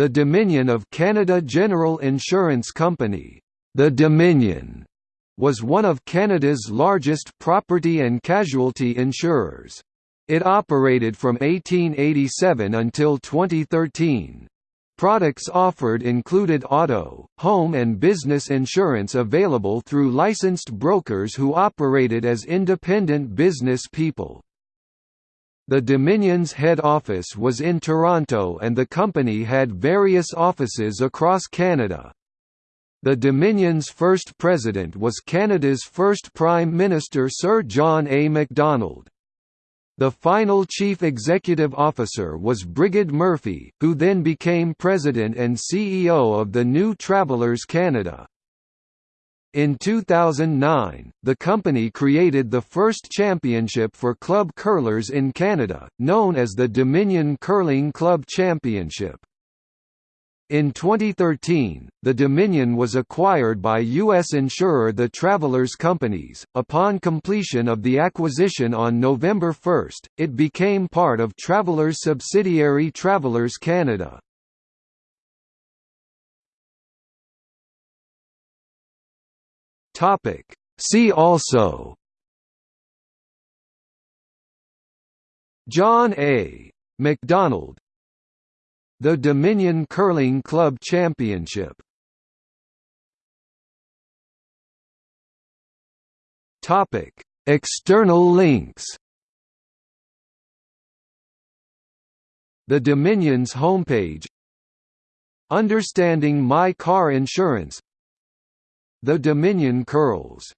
The Dominion of Canada General Insurance Company, the Dominion, was one of Canada's largest property and casualty insurers. It operated from 1887 until 2013. Products offered included auto, home and business insurance available through licensed brokers who operated as independent business people. The Dominion's head office was in Toronto and the company had various offices across Canada. The Dominion's first president was Canada's first Prime Minister Sir John A. Macdonald. The final chief executive officer was Brigid Murphy, who then became president and CEO of the New Travelers Canada. In 2009, the company created the first championship for club curlers in Canada, known as the Dominion Curling Club Championship. In 2013, the Dominion was acquired by U.S. insurer The Travelers Companies. Upon completion of the acquisition on November 1, it became part of Travelers subsidiary Travelers Canada. Topic. See also John A. Macdonald the Dominion Curling Club Championship Topic: External links. The Dominion's homepage. Understanding My Car Insurance. The Dominion Curls